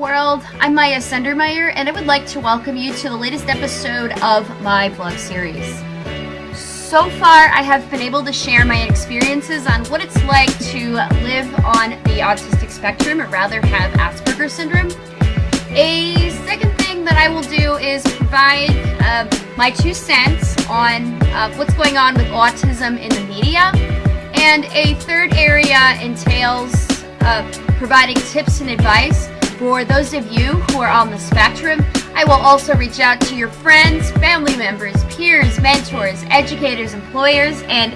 World, I'm Maya Sendermeyer and I would like to welcome you to the latest episode of my blog series. So far, I have been able to share my experiences on what it's like to live on the autistic spectrum, or rather have Asperger's syndrome. A second thing that I will do is provide uh, my two cents on uh, what's going on with autism in the media. And a third area entails uh, providing tips and advice for those of you who are on the spectrum. I will also reach out to your friends, family members, peers, mentors, educators, employers, and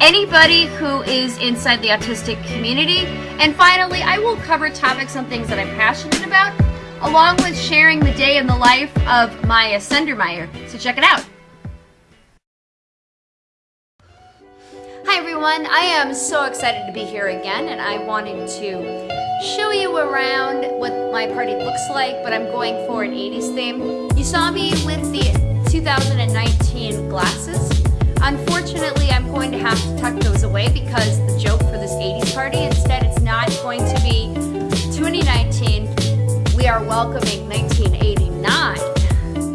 anybody who is inside the autistic community. And finally, I will cover topics on things that I'm passionate about, along with sharing the day in the life of Maya Sendermeyer. So check it out. Hi everyone, I am so excited to be here again and I wanted to show you around what my party looks like, but I'm going for an 80s theme. You saw me with the 2019 glasses. Unfortunately, I'm going to have to tuck those away because the joke for this 80s party, instead it's not going to be 2019, we are welcoming 1989.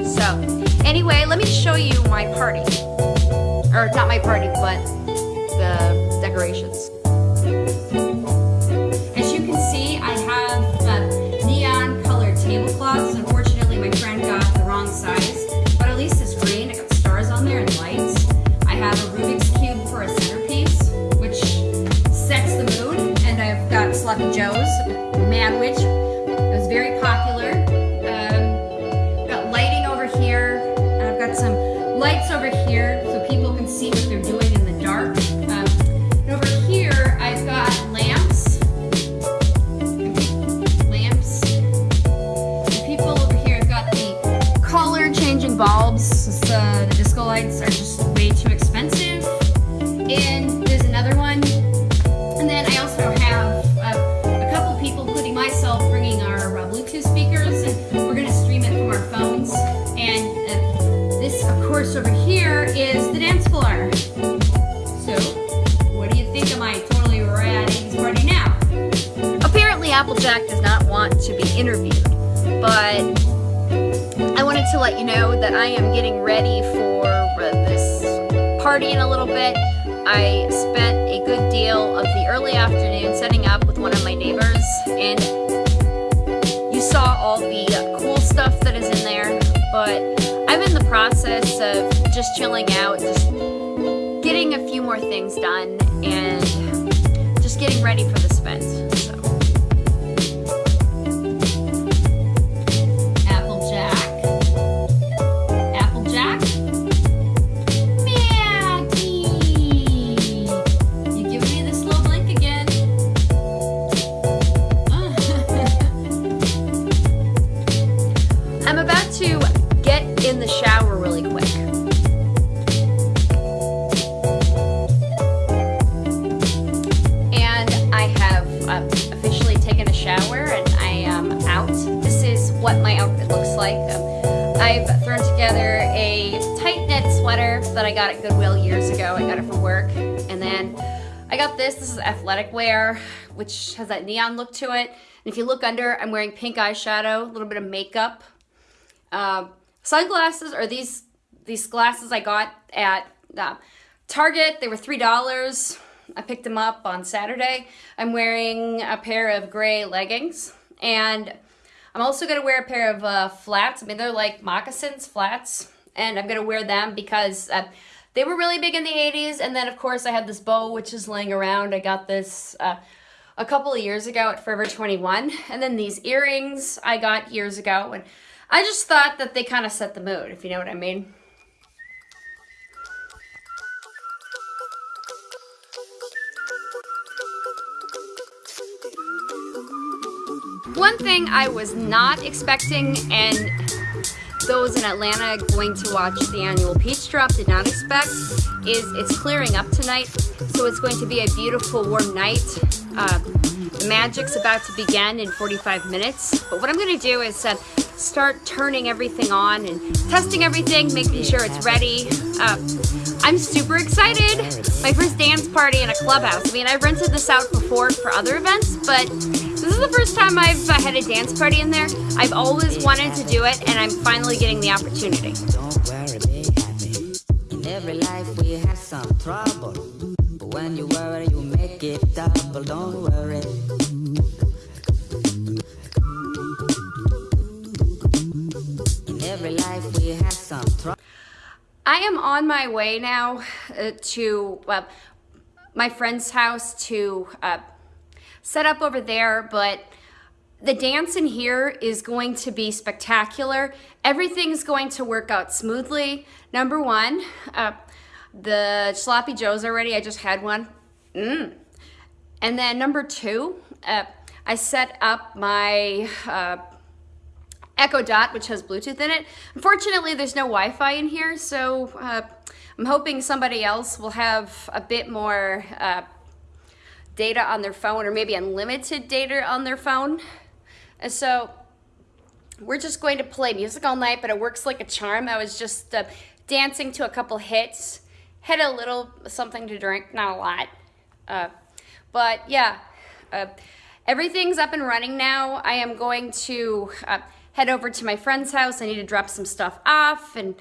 So anyway, let me show you my party. Or not my party, but the decorations. Manwich. It was very popular. Applejack does not want to be interviewed, but I wanted to let you know that I am getting ready for uh, this party in a little bit. I spent a good deal of the early afternoon setting up with one of my neighbors, and you saw all the cool stuff that is in there, but I'm in the process of just chilling out, just getting a few more things done, and just getting ready for this event. That I got it at Goodwill years ago. I got it for work. And then I got this. This is athletic wear, which has that neon look to it. And if you look under, I'm wearing pink eyeshadow, a little bit of makeup. Um, sunglasses are these these glasses I got at uh, Target. They were three dollars. I picked them up on Saturday. I'm wearing a pair of gray leggings, and I'm also gonna wear a pair of uh, flats. I mean, they're like moccasins flats, and I'm gonna wear them because uh, they were really big in the 80s. And then, of course, I had this bow which is laying around. I got this. Uh, a couple of years ago at Forever 21 and then these earrings I got years ago and I just thought that they kind of set the mood, if you know what I mean. One thing I was not expecting and those in Atlanta going to watch the annual Peach Drop did not expect is it's clearing up tonight so it's going to be a beautiful warm night. Uh, the magic's about to begin in 45 minutes but what I'm going to do is uh, start turning everything on and testing everything, making sure it's ready. Uh, I'm super excited. My first dance party in a clubhouse. I mean, I've rented this out before for other events, but this is the first time I've uh, had a dance party in there. I've always wanted to do it and I'm finally getting the opportunity. Don't worry, be happy. In every life we have some trouble. But when you worry, you make it double. Don't worry. In every life we have some trouble. I am on my way now uh, to uh, my friend's house to uh, set up over there, but the dance in here is going to be spectacular. Everything's going to work out smoothly. Number one, uh, the sloppy joes already. I just had one. Mm. And then number two, uh, I set up my uh, Echo Dot, which has Bluetooth in it. Unfortunately, there's no Wi-Fi in here, so uh, I'm hoping somebody else will have a bit more uh, data on their phone or maybe unlimited data on their phone. And so we're just going to play music all night, but it works like a charm. I was just uh, dancing to a couple hits, had a little something to drink, not a lot. Uh, but yeah, uh, everything's up and running now. I am going to uh, head over to my friend's house. I need to drop some stuff off and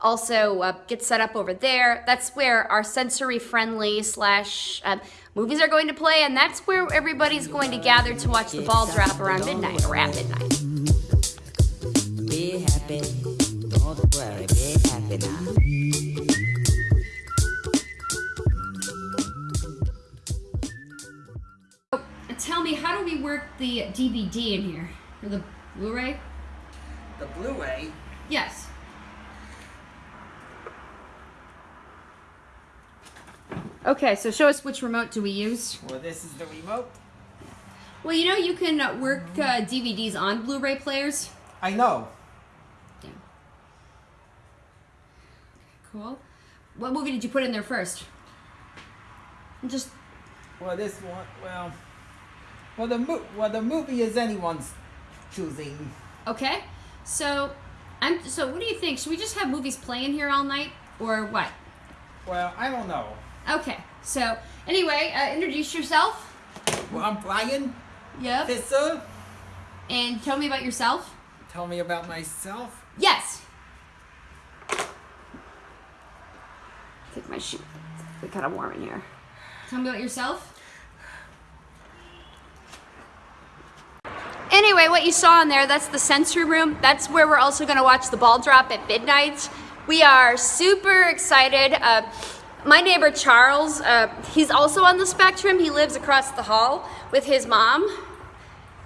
also uh, get set up over there. That's where our sensory friendly slash uh, movies are going to play, and that's where everybody's going to gather to watch the ball drop around midnight or at midnight. Be happy. Don't worry, be happy now. Tell me, how do we work the DVD in here? Or the Blu-ray? The Blu-ray. Yes. Okay, so show us which remote do we use. Well, this is the remote. Well, you know you can work uh, DVDs on Blu-ray players. I know. Yeah. Cool. What movie did you put in there first? Just Well, this one. Well, well the mo- well the movie is anyone's choosing. okay. So, I'm. So, what do you think? Should we just have movies playing here all night, or what? Well, I don't know. Okay. So, anyway, uh, introduce yourself. Well, I'm Brian Yep. Fisser. And tell me about yourself. Tell me about myself. Yes. Take my shoe. It's kind of warm in here. Tell me about yourself. Anyway, what you saw in there, that's the sensory room. That's where we're also going to watch the ball drop at midnight. We are super excited. Uh, my neighbor Charles, uh, he's also on the spectrum. He lives across the hall with his mom.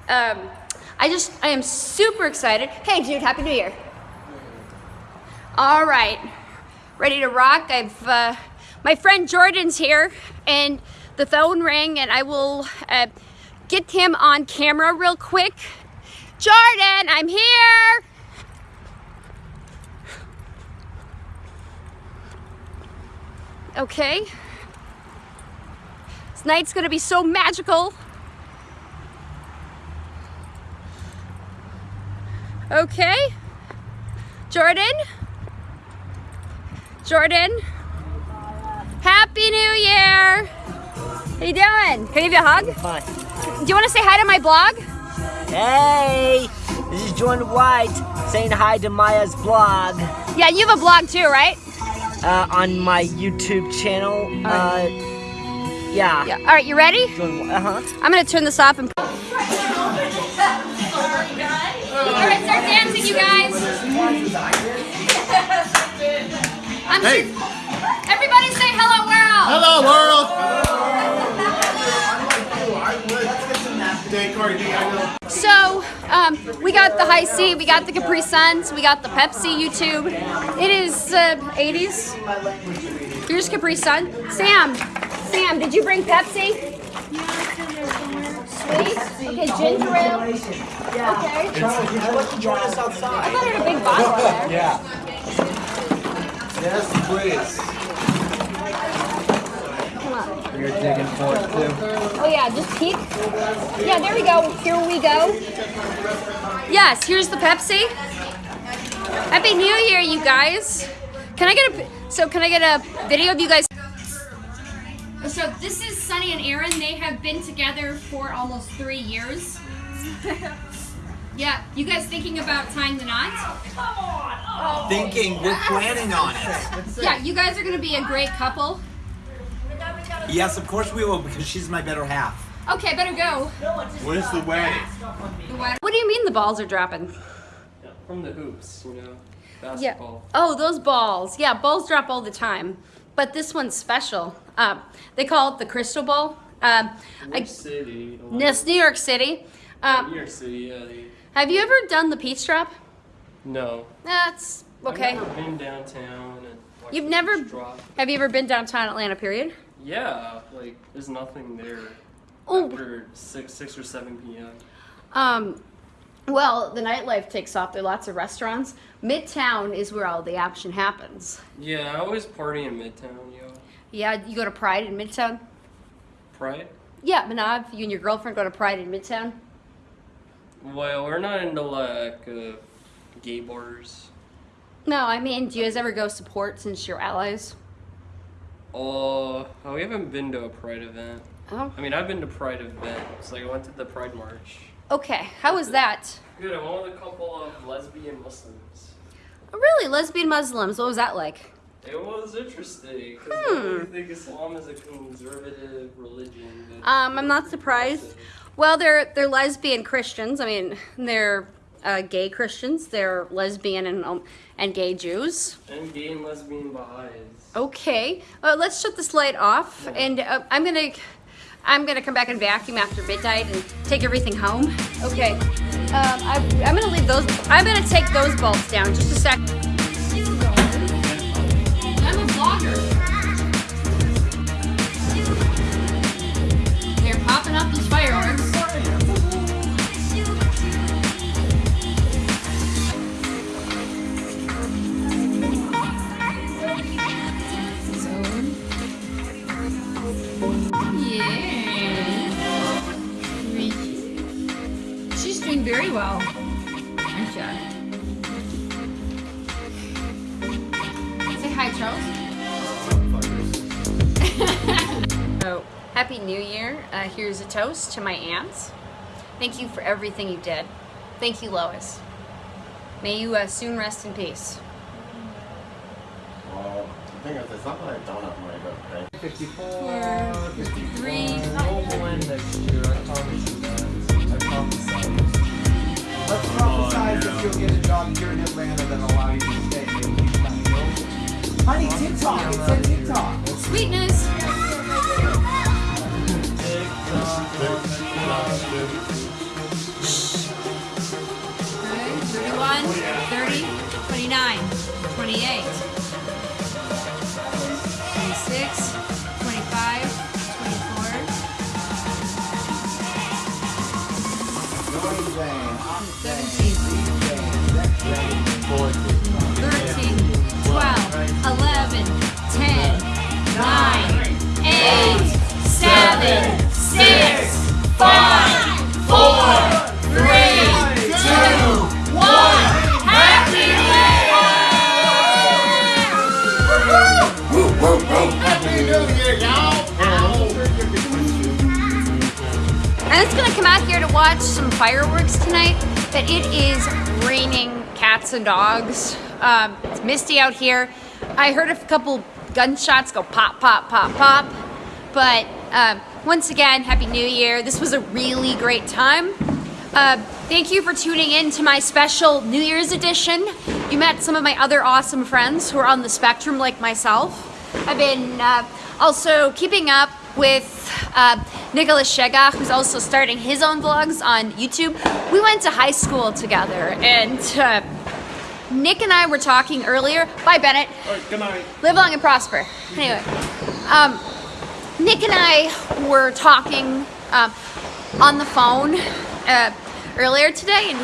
Um, I just, I am super excited. Hey, Jude, Happy New Year. All right, ready to rock. I've, uh, my friend Jordan's here, and the phone rang, and I will uh, get him on camera real quick. Jordan, I'm here. Okay. This night's gonna be so magical. Okay. Jordan? Jordan? Happy New Year! How you doing? Can I give you a hug? Hi. Do you want to say hi to my blog? Hey, this is Jordan White saying hi to Maya's blog Yeah, you have a blog too, right? Uh, on my YouTube channel. Uh, yeah. Yeah. All right, you ready? Uh huh. I'm gonna turn this off and. All right, start dancing, you guys. I'm Hey. Everybody say hello, we got the Hi-C, we got the Capri Suns, we got the Pepsi YouTube. It is uh, 80s. Here's Capri Sun. Sam, Sam, did you bring Pepsi? Sweet. Okay, ginger ale. Okay. I thought I had a big bottle there. Yeah. Yes, please. Come on. You're digging for it too. Oh yeah, just peek. Yeah, there we go. Here we go. Yes, here's the Pepsi. Happy New Year, you guys. Can I get a so can I get a video of you guys? So this is Sunny and Aaron. They have been together for almost three years. yeah, you guys thinking about tying the knot? Thinking we're planning on it. Yeah, you guys are gonna be a great couple. Yes, of course we will because she's my better half. Okay, better go. Where's the wedding? What do you mean the balls are dropping? From the hoops, you know, Basketball. Yeah. Oh, those balls. Yeah, balls drop all the time. But this one's special. Um, they call it the crystal ball. Um, New I, York City. a lot this New York City. of- Um, New York City, yeah. They, have you ever done the peach drop? no. That's okay. I've never been downtown and. You've never- Drop. Have you ever been downtown Atlanta? Period. Yeah, like there's nothing there Oh. after six, six or seven p.m. Um, well, the nightlife takes off. There are lots of restaurants. Midtown is where all the action happens. Yeah, I always party in Midtown, yo. Yeah, you go to Pride in Midtown. Pride. Yeah, Manav, you and your girlfriend go to Pride in Midtown. Well, we're not into like uh, gay bars. No, I mean, do you guys ever go support since you're allies? Oh, oh, we haven't been to a Pride event. Oh, I mean, I've been to Pride events. Like I went to the Pride March. okay. How was that? Good. I went with a couple of lesbian Muslims. Oh, really, lesbian Muslims. What was that like? It was interesting because Hmm. I think Islam is a conservative religion. Um, I'm not surprised. Well, they're they're lesbian Christians. I mean, they're uh, gay Christians. They're lesbian and um, and gay Jews. And gay and lesbian Baha'is. Okay, uh, let's shut this light off, and uh, I'm gonna I'm gonna come back and vacuum after midnight and take everything home. Okay, um, I, I'm gonna leave those. I'm gonna take those bulbs down. Just a sec. I'm a vlogger. They're popping up these fireworks. very well, I'm sure. Say hi, Charles. so, Happy New Year. Uh, here's a toast to my aunts. Thank you for everything you did. Thank you, Lois. May you uh, soon rest in peace. Well, the thing is, it's not I don't have money, but... 54, 53, 54, 54, 54, 54, 54, 54, 54, 54, 54, prophesize that you'll get a job here in Atlanta that'll allow you to stay and keep coming over. Honey, TikTok. It said TikTok. Sweetness. Okay, 31, 30, 29, 28, 26, 25, 24, Joy come out here to watch some fireworks tonight, but it is raining cats and dogs. Um, it's misty out here. I heard a couple gunshots go pop, pop, pop, pop. But um, once again, Happy New Year. This was a really great time. Uh, thank you for tuning in to my special New Year's edition. You met some of my other awesome friends who are on the spectrum like myself. I've been uh, also keeping up with uh, Nicholas Shega, who's also starting his own vlogs on YouTube. We went to high school together, and uh, Nick and I were talking earlier. Bye, Bennett. Good night. Live long and prosper. Anyway, um, Nick and I were talking um, on the phone uh, earlier today, and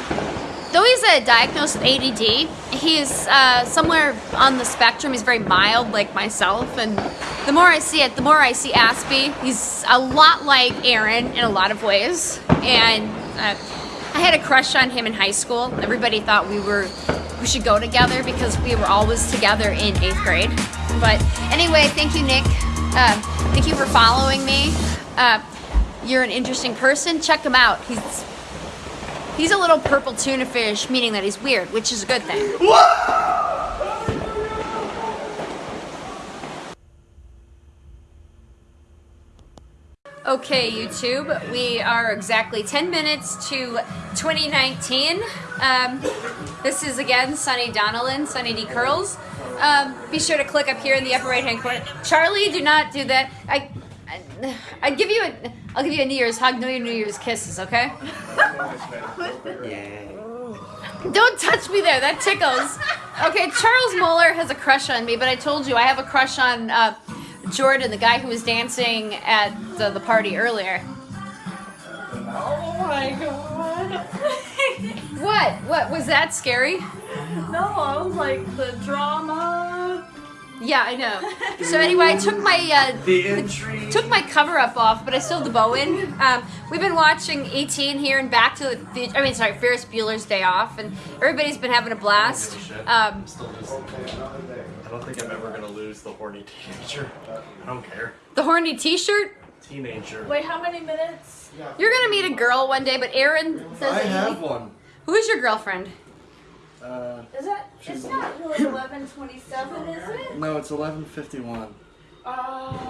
though he's uh, diagnosed with ADD, he's uh, somewhere on the spectrum. He's very mild, like myself, and the more I see it, the more I see Aspie. He's a lot like Aaron in a lot of ways, and uh, I had a crush on him in high school. Everybody thought we were we should go together because we were always together in eighth grade. But anyway, thank you, Nick, Um, thank you for following me. Uh, you're an interesting person. Check him out. He's he's a little purple tuna fish, meaning that he's weird, which is a good thing. Okay, YouTube, we are exactly 10 minutes to 2019. Um, this is again Sunny Donnellan, Sunny D Curls. Um, be sure to click up here in the upper right hand corner. Charlie, do not do that. I, I, I give you a, I'll give you a New Year's hug, no your New Year's kisses, okay? Don't touch me there, that tickles. Okay, Charles Moeller has a crush on me, but I told you I have a crush on uh, Jordan, the guy who was dancing at the, the party earlier. Oh my god. What? What was that scary? no, I was like the drama. Yeah, I know. So anyway, I took my uh, The took my cover up off, but I still have the bow in. Um, we've been watching 18 here and Back to the I mean, sorry, Ferris Bueller's Day Off, and everybody's been having a blast. Um, I don't think I'm ever gonna lose the horny teenager. I don't care. the horny T-shirt. Teenager. Wait, how many minutes? You're gonna meet a girl one day, but Aaron says. I have he- one. Who is your girlfriend? Uh, Is that? It's not really eleven twenty-seven, is it? no, it's 11:51. Oh.